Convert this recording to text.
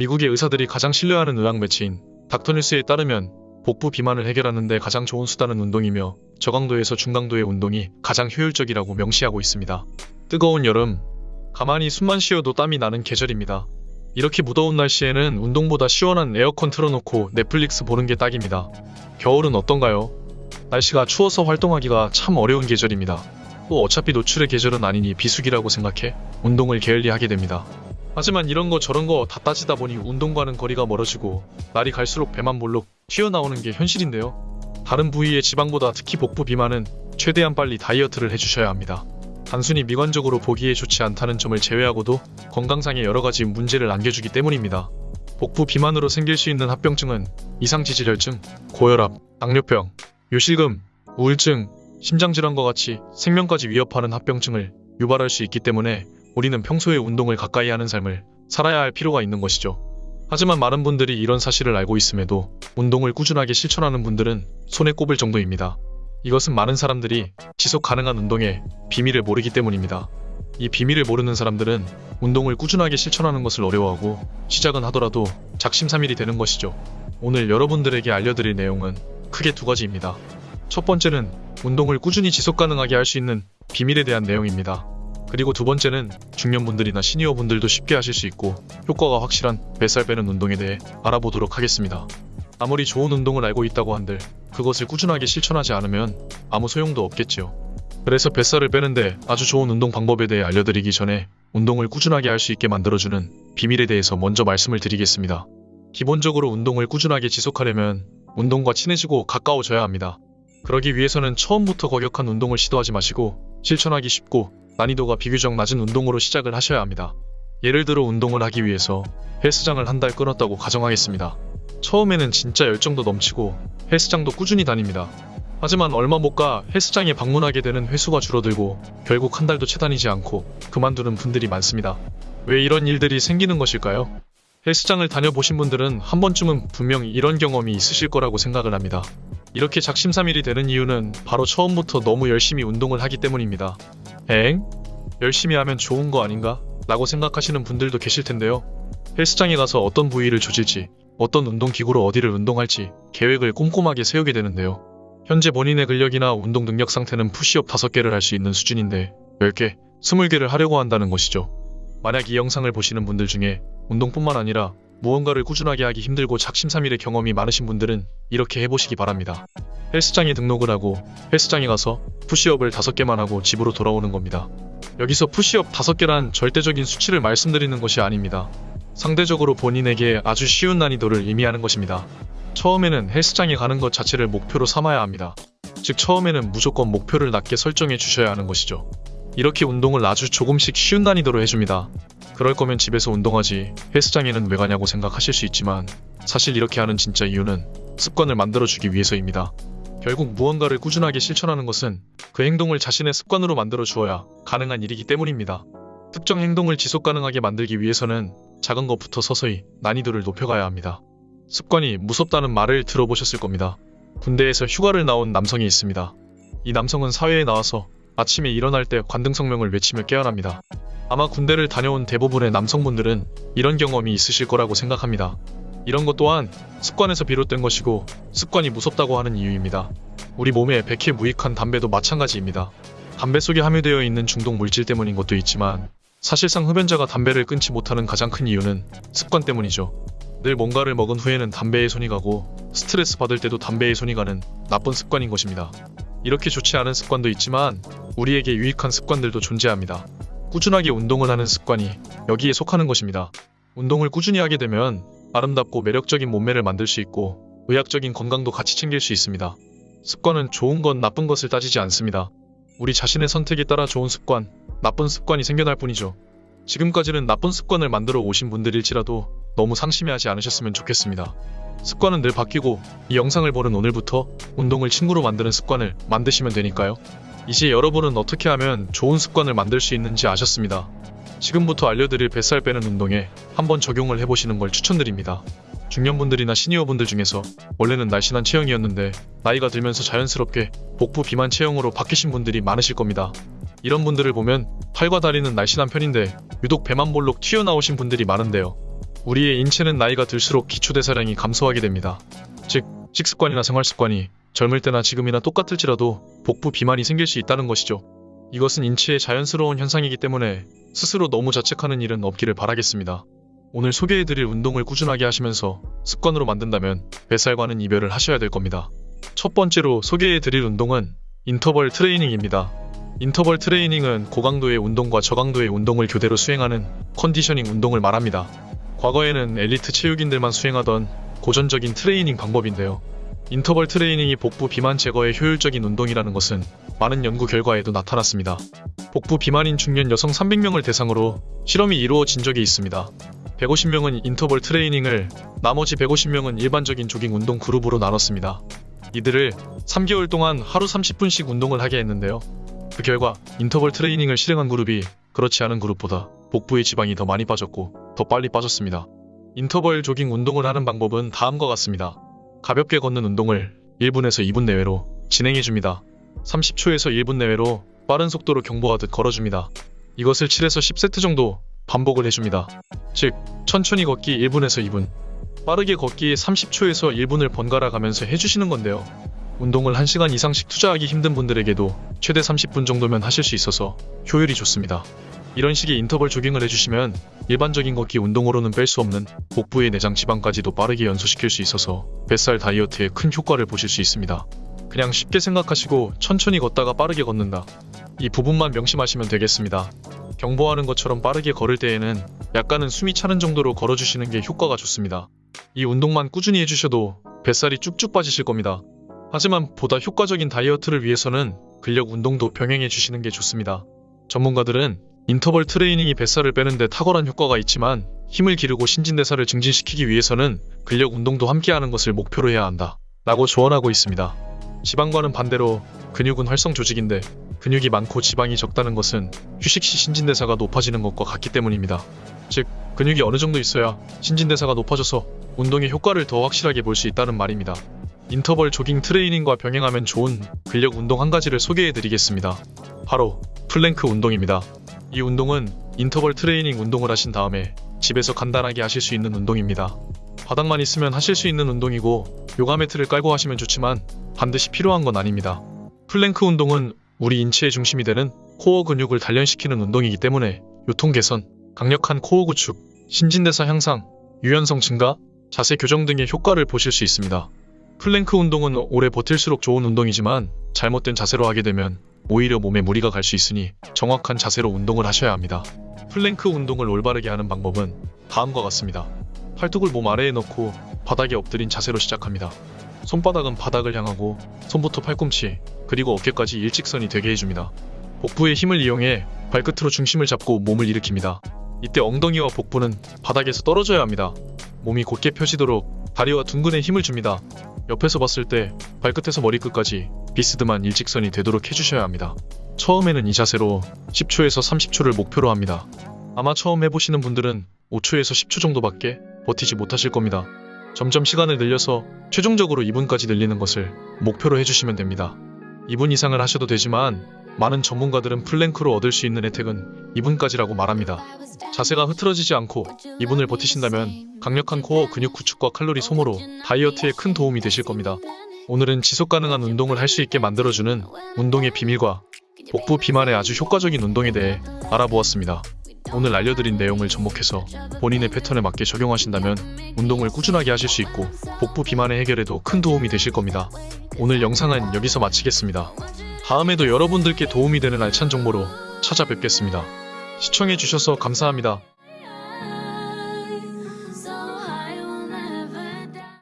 미국의 의사들이 가장 신뢰하는 의학 매체인 닥터뉴스에 따르면 복부 비만을 해결하는 데 가장 좋은 수단은 운동이며 저강도에서 중강도의 운동이 가장 효율적이라고 명시하고 있습니다. 뜨거운 여름, 가만히 숨만 쉬어도 땀이 나는 계절입니다. 이렇게 무더운 날씨에는 운동보다 시원한 에어컨 틀어놓고 넷플릭스 보는 게 딱입니다. 겨울은 어떤가요? 날씨가 추워서 활동하기가 참 어려운 계절입니다. 또 어차피 노출의 계절은 아니니 비수기라고 생각해 운동을 게을리 하게 됩니다. 하지만 이런 거 저런 거 다 따지다 보니 운동과는 거리가 멀어지고 날이 갈수록 배만 볼록 튀어나오는 게 현실인데요. 다른 부위의 지방보다 특히 복부 비만은 최대한 빨리 다이어트를 해주셔야 합니다. 단순히 미관적으로 보기에 좋지 않다는 점을 제외하고도 건강상의 여러 가지 문제를 안겨주기 때문입니다. 복부 비만으로 생길 수 있는 합병증은 이상지질혈증, 고혈압, 당뇨병, 요실금, 우울증, 심장질환과 같이 생명까지 위협하는 합병증을 유발할 수 있기 때문에 우리는 평소에 운동을 가까이 하는 삶을 살아야 할 필요가 있는 것이죠. 하지만 많은 분들이 이런 사실을 알고 있음에도 운동을 꾸준하게 실천하는 분들은 손에 꼽을 정도입니다. 이것은 많은 사람들이 지속 가능한 운동의 비밀을 모르기 때문입니다. 이 비밀을 모르는 사람들은 운동을 꾸준하게 실천하는 것을 어려워하고 시작은 하더라도 작심삼일이 되는 것이죠. 오늘 여러분들에게 알려드릴 내용은 크게 두 가지입니다. 첫 번째는 운동을 꾸준히 지속 가능하게 할 수 있는 비밀에 대한 내용입니다. 그리고 두 번째는 중년분들이나 시니어분들도 쉽게 하실 수 있고 효과가 확실한 뱃살 빼는 운동에 대해 알아보도록 하겠습니다. 아무리 좋은 운동을 알고 있다고 한들 그것을 꾸준하게 실천하지 않으면 아무 소용도 없겠지요. 그래서 뱃살을 빼는데 아주 좋은 운동 방법에 대해 알려드리기 전에 운동을 꾸준하게 할 수 있게 만들어주는 비밀에 대해서 먼저 말씀을 드리겠습니다. 기본적으로 운동을 꾸준하게 지속하려면 운동과 친해지고 가까워져야 합니다. 그러기 위해서는 처음부터 거격한 운동을 시도하지 마시고 실천하기 쉽고 난이도가 비교적 낮은 운동으로 시작을 하셔야 합니다. 예를 들어 운동을 하기 위해서 헬스장을 한 달 끊었다고 가정하겠습니다. 처음에는 진짜 열정도 넘치고 헬스장도 꾸준히 다닙니다. 하지만 얼마 못 가 헬스장에 방문하게 되는 횟수가 줄어들고 결국 한 달도 채 다니지 않고 그만두는 분들이 많습니다. 왜 이런 일들이 생기는 것일까요? 헬스장을 다녀보신 분들은 한 번쯤은 분명 이런 경험이 있으실 거라고 생각을 합니다. 이렇게 작심삼일이 되는 이유는 바로 처음부터 너무 열심히 운동을 하기 때문입니다. 엥? 열심히 하면 좋은 거 아닌가? 라고 생각하시는 분들도 계실 텐데요. 헬스장에 가서 어떤 부위를 조질지, 어떤 운동기구로 어디를 운동할지 계획을 꼼꼼하게 세우게 되는데요. 현재 본인의 근력이나 운동 능력 상태는 푸시업 5개를 할 수 있는 수준인데 10개, 20개를 하려고 한다는 것이죠. 만약 이 영상을 보시는 분들 중에 운동뿐만 아니라 무언가를 꾸준하게 하기 힘들고 작심삼일의 경험이 많으신 분들은 이렇게 해보시기 바랍니다. 헬스장에 등록을 하고 헬스장에 가서 푸시업을 5개만 하고 집으로 돌아오는 겁니다. 여기서 푸시업 5개란 절대적인 수치를 말씀드리는 것이 아닙니다. 상대적으로 본인에게 아주 쉬운 난이도를 의미하는 것입니다. 처음에는 헬스장에 가는 것 자체를 목표로 삼아야 합니다. 즉 처음에는 무조건 목표를 낮게 설정해 주셔야 하는 것이죠. 이렇게 운동을 아주 조금씩 쉬운 난이도로 해줍니다. 그럴 거면 집에서 운동하지 헬스장에는 왜 가냐고 생각하실 수 있지만 사실 이렇게 하는 진짜 이유는 습관을 만들어주기 위해서입니다. 결국 무언가를 꾸준하게 실천하는 것은 그 행동을 자신의 습관으로 만들어 주어야 가능한 일이기 때문입니다. 특정 행동을 지속 가능하게 만들기 위해서는 작은 것부터 서서히 난이도를 높여가야 합니다. 습관이 무섭다는 말을 들어보셨을 겁니다. 군대에서 휴가를 나온 남성이 있습니다. 이 남성은 사회에 나와서 아침에 일어날 때 관등성명을 외치며 깨어납니다. 아마 군대를 다녀온 대부분의 남성분들은 이런 경험이 있으실 거라고 생각합니다. 이런 것 또한 습관에서 비롯된 것이고 습관이 무섭다고 하는 이유입니다. 우리 몸에 백해 무익한 담배도 마찬가지입니다. 담배 속에 함유되어 있는 중독 물질 때문인 것도 있지만 사실상 흡연자가 담배를 끊지 못하는 가장 큰 이유는 습관 때문이죠. 늘 뭔가를 먹은 후에는 담배에 손이 가고 스트레스 받을 때도 담배에 손이 가는 나쁜 습관인 것입니다. 이렇게 좋지 않은 습관도 있지만 우리에게 유익한 습관들도 존재합니다. 꾸준하게 운동을 하는 습관이 여기에 속하는 것입니다. 운동을 꾸준히 하게 되면 아름답고 매력적인 몸매를 만들 수 있고 의학적인 건강도 같이 챙길 수 있습니다. 습관은 좋은 건 나쁜 것을 따지지 않습니다. 우리 자신의 선택에 따라 좋은 습관, 나쁜 습관이 생겨날 뿐이죠. 지금까지는 나쁜 습관을 만들어 오신 분들일지라도 너무 상심해하지 않으셨으면 좋겠습니다. 습관은 늘 바뀌고 이 영상을 보는 오늘부터 운동을 친구로 만드는 습관을 만드시면 되니까요. 이제 여러분은 어떻게 하면 좋은 습관을 만들 수 있는지 아셨습니다. 지금부터 알려드릴 뱃살 빼는 운동에 한번 적용을 해보시는 걸 추천드립니다. 중년분들이나 시니어분들 중에서 원래는 날씬한 체형이었는데 나이가 들면서 자연스럽게 복부 비만 체형으로 바뀌신 분들이 많으실 겁니다. 이런 분들을 보면 팔과 다리는 날씬한 편인데 유독 배만 볼록 튀어나오신 분들이 많은데요. 우리의 인체는 나이가 들수록 기초대사량이 감소하게 됩니다. 즉, 식습관이나 생활습관이 젊을 때나 지금이나 똑같을지라도 복부 비만이 생길 수 있다는 것이죠. 이것은 인체의 자연스러운 현상이기 때문에 스스로 너무 자책하는 일은 없기를 바라겠습니다. 오늘 소개해드릴 운동을 꾸준하게 하시면서 습관으로 만든다면 뱃살과는 이별을 하셔야 될 겁니다. 첫 번째로 소개해드릴 운동은 인터벌 트레이닝입니다. 인터벌 트레이닝은 고강도의 운동과 저강도의 운동을 교대로 수행하는 conditioning 운동을 말합니다. 과거에는 엘리트 체육인들만 수행하던 고전적인 트레이닝 방법인데요. 인터벌 트레이닝이 복부 비만 제거에 효율적인 운동이라는 것은 많은 연구 결과에도 나타났습니다. 복부 비만인 중년 여성 300명을 대상으로 실험이 이루어진 적이 있습니다. 150명은 인터벌 트레이닝을, 나머지 150명은 일반적인 조깅 운동 그룹으로 나눴습니다. 이들을 3개월 동안 하루 30분씩 운동을 하게 했는데요. 그 결과 인터벌 트레이닝을 실행한 그룹이 그렇지 않은 그룹보다 복부의 지방이 더 많이 빠졌고 더 빨리 빠졌습니다. 인터벌 조깅 운동을 하는 방법은 다음과 같습니다. 가볍게 걷는 운동을 1분에서 2분 내외로 진행해줍니다. 30초에서 1분 내외로 빠른 속도로 경보하듯 걸어줍니다. 이것을 7에서 10세트 정도 반복을 해줍니다. 즉, 천천히 걷기 1분에서 2분, 빠르게 걷기 30초에서 1분을 번갈아 가면서 해주시는 건데요. 운동을 1시간 이상씩 투자하기 힘든 분들에게도 최대 30분 정도면 하실 수 있어서 효율이 좋습니다. 이런 식의 인터벌 조깅을 해주시면 일반적인 걷기 운동으로는 뺄 수 없는 복부의 내장 지방까지도 빠르게 연소시킬 수 있어서 뱃살 다이어트에 큰 효과를 보실 수 있습니다. 그냥 쉽게 생각하시고 천천히 걷다가 빠르게 걷는다. 이 부분만 명심하시면 되겠습니다. 경보하는 것처럼 빠르게 걸을 때에는 약간은 숨이 차는 정도로 걸어주시는 게 효과가 좋습니다. 이 운동만 꾸준히 해주셔도 뱃살이 쭉쭉 빠지실 겁니다. 하지만 보다 효과적인 다이어트를 위해서는 근력 운동도 병행해 주시는 게 좋습니다. 전문가들은 인터벌 트레이닝이 뱃살을 빼는데 탁월한 효과가 있지만 힘을 기르고 신진대사를 증진시키기 위해서는 근력 운동도 함께하는 것을 목표로 해야 한다. 라고 조언하고 있습니다. 지방과는 반대로 근육은 활성 조직인데 근육이 많고 지방이 적다는 것은 휴식 시 신진대사가 높아지는 것과 같기 때문입니다. 즉, 근육이 어느 정도 있어야 신진대사가 높아져서 운동의 효과를 더 확실하게 볼 수 있다는 말입니다. 인터벌 조깅 트레이닝과 병행하면 좋은 근력 운동 한 가지를 소개해 드리겠습니다. 바로 플랭크 운동입니다. 이 운동은 인터벌 트레이닝 운동을 하신 다음에 집에서 간단하게 하실 수 있는 운동입니다. 바닥만 있으면 하실 수 있는 운동이고 요가 매트를 깔고 하시면 좋지만 반드시 필요한 건 아닙니다. 플랭크 운동은 우리 인체의 중심이 되는 코어 근육을 단련시키는 운동이기 때문에 요통 개선, 강력한 코어 구축, 신진대사 향상, 유연성 증가, 자세 교정 등의 효과를 보실 수 있습니다. 플랭크 운동은 오래 버틸수록 좋은 운동이지만 잘못된 자세로 하게 되면 오히려 몸에 무리가 갈 수 있으니 정확한 자세로 운동을 하셔야 합니다. 플랭크 운동을 올바르게 하는 방법은 다음과 같습니다. 팔뚝을 몸 아래에 넣고 바닥에 엎드린 자세로 시작합니다. 손바닥은 바닥을 향하고 손부터 팔꿈치 그리고 어깨까지 일직선이 되게 해줍니다. 복부의 힘을 이용해 발끝으로 중심을 잡고 몸을 일으킵니다. 이때 엉덩이와 복부는 바닥에서 떨어져야 합니다. 몸이 곧게 펴지도록 다리와 둔근에 힘을 줍니다. 옆에서 봤을 때 발끝에서 머리끝까지 비스듬한 일직선이 되도록 해주셔야 합니다. 처음에는 이 자세로 10초에서 30초를 목표로 합니다. 아마 처음 해보시는 분들은 5초에서 10초 정도밖에 버티지 못하실 겁니다. 점점 시간을 늘려서 최종적으로 2분까지 늘리는 것을 목표로 해주시면 됩니다. 2분 이상을 하셔도 되지만 많은 전문가들은 플랭크로 얻을 수 있는 혜택은 2분까지라고 말합니다. 자세가 흐트러지지 않고 2분을 버티신다면 강력한 코어 근육 구축과 칼로리 소모로 다이어트에 큰 도움이 되실 겁니다. 오늘은 지속 가능한 운동을 할 수 있게 만들어주는 운동의 비밀과 복부 비만에 아주 효과적인 운동에 대해 알아보았습니다. 오늘 알려드린 내용을 접목해서 본인의 패턴에 맞게 적용하신다면 운동을 꾸준하게 하실 수 있고 복부 비만의 해결에도 큰 도움이 되실 겁니다. 오늘 영상은 여기서 마치겠습니다. 다음에도 여러분들께 도움이 되는 알찬 정보로 찾아뵙겠습니다. 시청해주셔서 감사합니다.